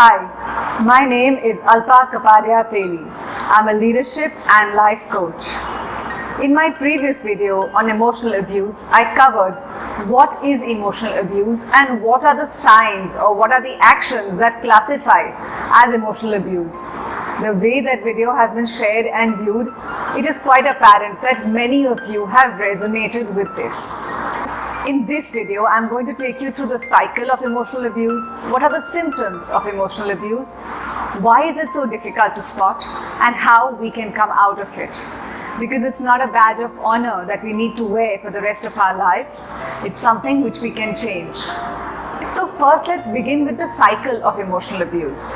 Hi, my name is Alpa Kapadia Teli. I'm a leadership and life coach. In my previous video on emotional abuse, I covered what is emotional abuse and what are the signs or what are the actions that classify as emotional abuse. The way that video has been shared and viewed, it is quite apparent that many of you have resonated with this. In this video, I'm going to take you through the cycle of emotional abuse, what are the symptoms of emotional abuse, why is it so difficult to spot, and how we can come out of it. Because it's not a badge of honor that we need to wear for the rest of our lives, it's something which we can change. So first let's begin with the cycle of emotional abuse.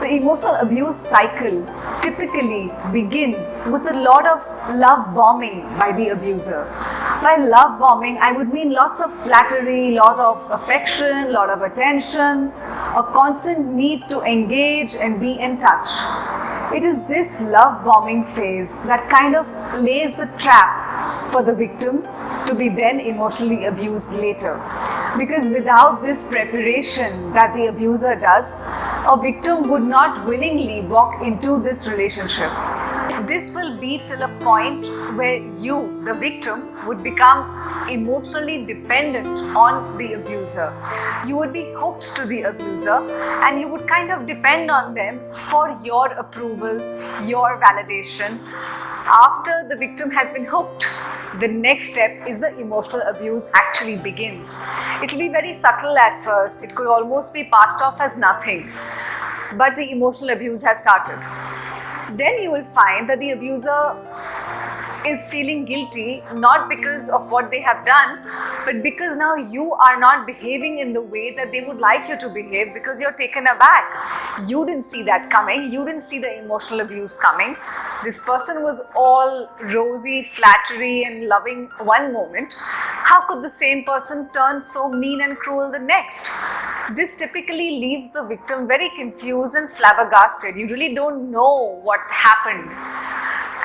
The emotional abuse cycle typically begins with a lot of love bombing by the abuser. By love bombing, I would mean lots of flattery, lot of affection, lot of attention, a constant need to engage and be in touch. It is this love bombing phase that kind of lays the trap for the victim to be then emotionally abused later. Because without this preparation that the abuser does, a victim would not willingly walk into this relationship. This will be till a point where you, the victim, would become emotionally dependent on the abuser. You would be hooked to the abuser and you would kind of depend on them for your approval, your validation. After the victim has been hooked, the next step is the emotional abuse actually begins. It will be very subtle at first, it could almost be passed off as nothing, but the emotional abuse has started. Then you will find that the abuser is feeling guilty not because of what they have done but because now you are not behaving in the way that they would like you to behave because you're taken aback. You didn't see that coming, you didn't see the emotional abuse coming. This person was all rosy, flattery and loving one moment. How could the same person turn so mean and cruel the next? This typically leaves the victim very confused and flabbergasted. You really don't know what happened.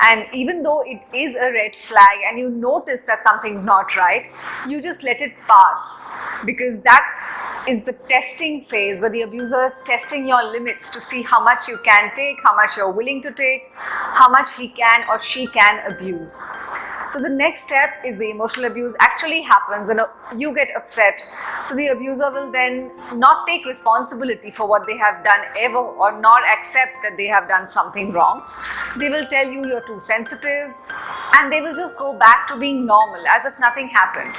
And even though it is a red flag and you notice that something's not right, you just let it pass because that is the testing phase where the abuser is testing your limits to see how much you can take, how much you're willing to take, how much he can or she can abuse. So the next step is the emotional abuse actually happens and uh, you get upset. So the abuser will then not take responsibility for what they have done ever or not accept that they have done something wrong. They will tell you you're too sensitive and they will just go back to being normal as if nothing happened.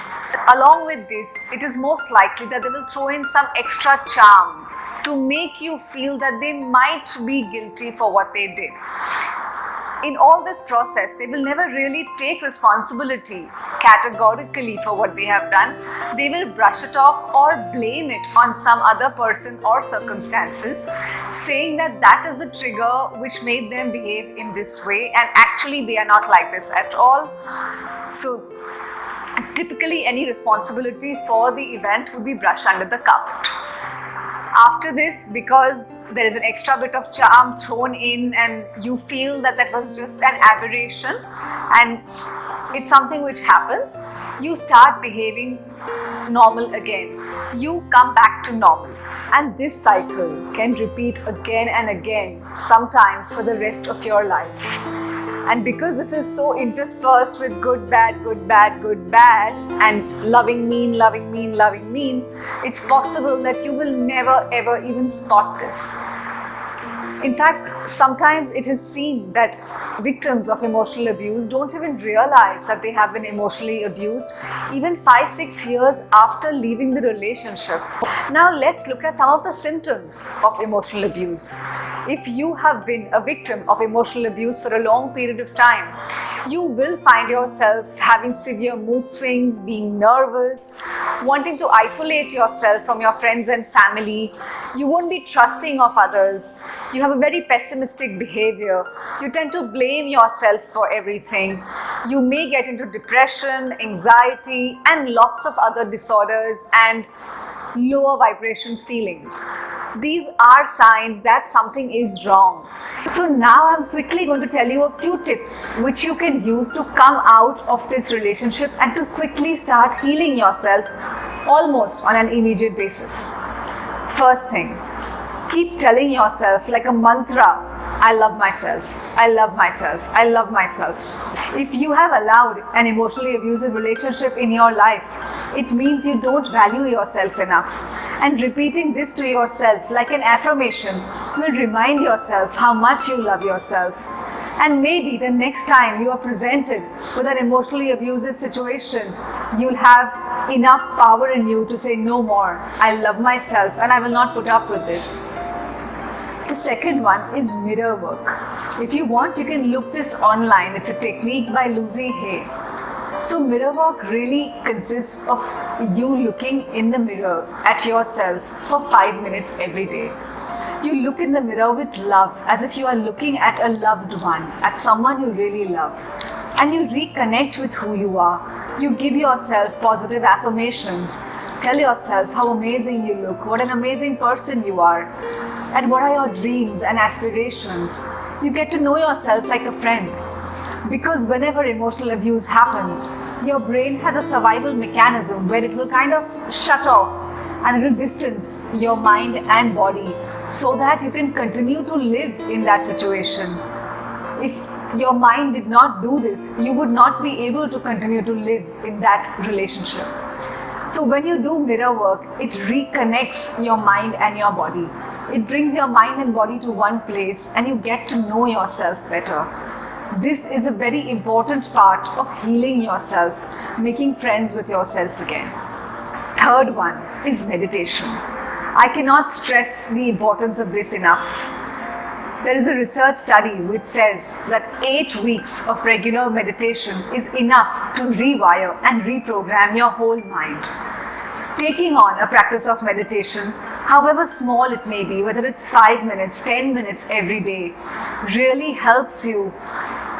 Along with this, it is most likely that they will throw in some extra charm to make you feel that they might be guilty for what they did in all this process, they will never really take responsibility categorically for what they have done. They will brush it off or blame it on some other person or circumstances, saying that that is the trigger which made them behave in this way and actually they are not like this at all. So typically any responsibility for the event would be brushed under the carpet after this because there is an extra bit of charm thrown in and you feel that that was just an aberration and it's something which happens you start behaving normal again. You come back to normal. And this cycle can repeat again and again sometimes for the rest of your life and because this is so interspersed with good, bad, good, bad, good, bad, and loving, mean, loving, mean, loving, mean, it's possible that you will never ever even spot this. In fact, sometimes it is seen that victims of emotional abuse don't even realize that they have been emotionally abused even 5-6 years after leaving the relationship. Now let's look at some of the symptoms of emotional abuse. If you have been a victim of emotional abuse for a long period of time, you will find yourself having severe mood swings, being nervous, wanting to isolate yourself from your friends and family. You won't be trusting of others. You have a very pessimistic behavior. You tend to blame yourself for everything. You may get into depression, anxiety and lots of other disorders and lower vibration feelings. These are signs that something is wrong. So now I'm quickly going to tell you a few tips which you can use to come out of this relationship and to quickly start healing yourself almost on an immediate basis. First thing, Keep telling yourself like a mantra I love myself. I love myself. I love myself. If you have allowed an emotionally abusive relationship in your life, it means you don't value yourself enough. And repeating this to yourself like an affirmation will remind yourself how much you love yourself. And maybe the next time you are presented with an emotionally abusive situation, you'll have enough power in you to say no more. I love myself and I will not put up with this. The second one is mirror work. If you want, you can look this online. It's a technique by Louise Hay. So mirror work really consists of you looking in the mirror at yourself for five minutes every day. You look in the mirror with love as if you are looking at a loved one, at someone you really love. And you reconnect with who you are. You give yourself positive affirmations. Tell yourself how amazing you look, what an amazing person you are and what are your dreams and aspirations. You get to know yourself like a friend. Because whenever emotional abuse happens, your brain has a survival mechanism where it will kind of shut off and it will distance your mind and body so that you can continue to live in that situation. If your mind did not do this, you would not be able to continue to live in that relationship. So when you do mirror work, it reconnects your mind and your body. It brings your mind and body to one place and you get to know yourself better. This is a very important part of healing yourself, making friends with yourself again. Third one is meditation. I cannot stress the importance of this enough. There is a research study which says that 8 weeks of regular meditation is enough to rewire and reprogram your whole mind. Taking on a practice of meditation, however small it may be, whether it's 5 minutes, 10 minutes every day, really helps you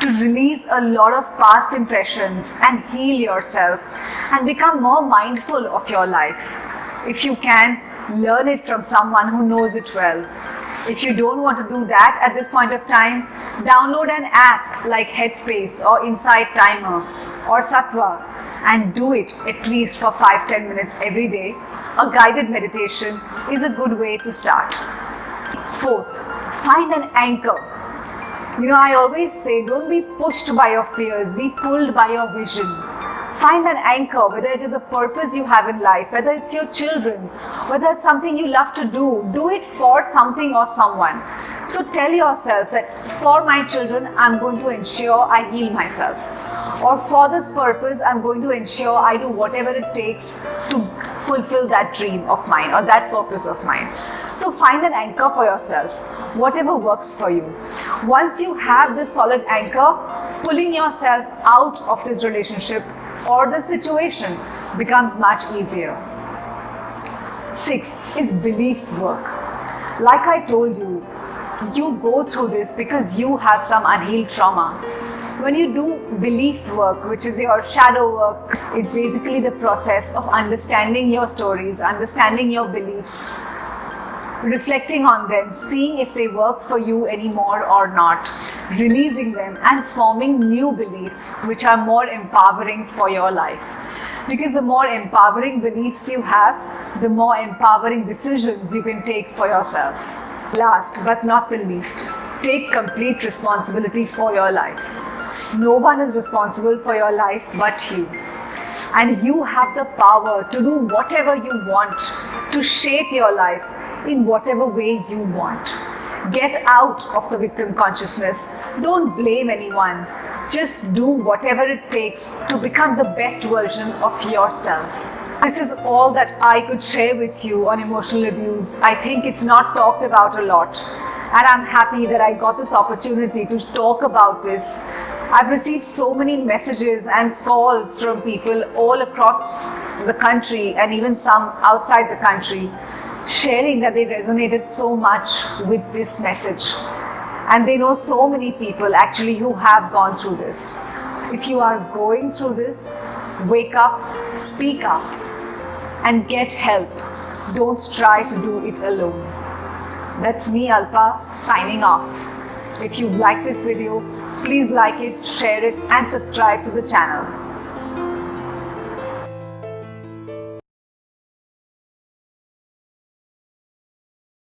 to release a lot of past impressions and heal yourself and become more mindful of your life. If you can, learn it from someone who knows it well if you don't want to do that at this point of time, download an app like Headspace or Insight Timer or Sattva and do it at least for 5-10 minutes every day. A guided meditation is a good way to start. Fourth, find an anchor. You know, I always say don't be pushed by your fears, be pulled by your vision. Find an anchor, whether it is a purpose you have in life, whether it's your children, whether it's something you love to do, do it for something or someone. So tell yourself that for my children, I'm going to ensure I heal myself. Or for this purpose, I'm going to ensure I do whatever it takes to fulfill that dream of mine or that purpose of mine. So find an anchor for yourself, whatever works for you. Once you have this solid anchor, pulling yourself out of this relationship or the situation becomes much easier. Sixth is belief work. Like I told you, you go through this because you have some unhealed trauma. When you do belief work, which is your shadow work, it's basically the process of understanding your stories, understanding your beliefs, reflecting on them, seeing if they work for you anymore or not, releasing them and forming new beliefs which are more empowering for your life. Because the more empowering beliefs you have, the more empowering decisions you can take for yourself. Last but not the least, take complete responsibility for your life. No one is responsible for your life but you. And you have the power to do whatever you want to shape your life in whatever way you want. Get out of the victim consciousness. Don't blame anyone. Just do whatever it takes to become the best version of yourself. This is all that I could share with you on emotional abuse. I think it's not talked about a lot. And I'm happy that I got this opportunity to talk about this. I've received so many messages and calls from people all across the country and even some outside the country sharing that they resonated so much with this message. And they know so many people actually who have gone through this. If you are going through this, wake up, speak up, and get help. Don't try to do it alone. That's me, Alpa, signing off. If you like this video, please like it, share it, and subscribe to the channel.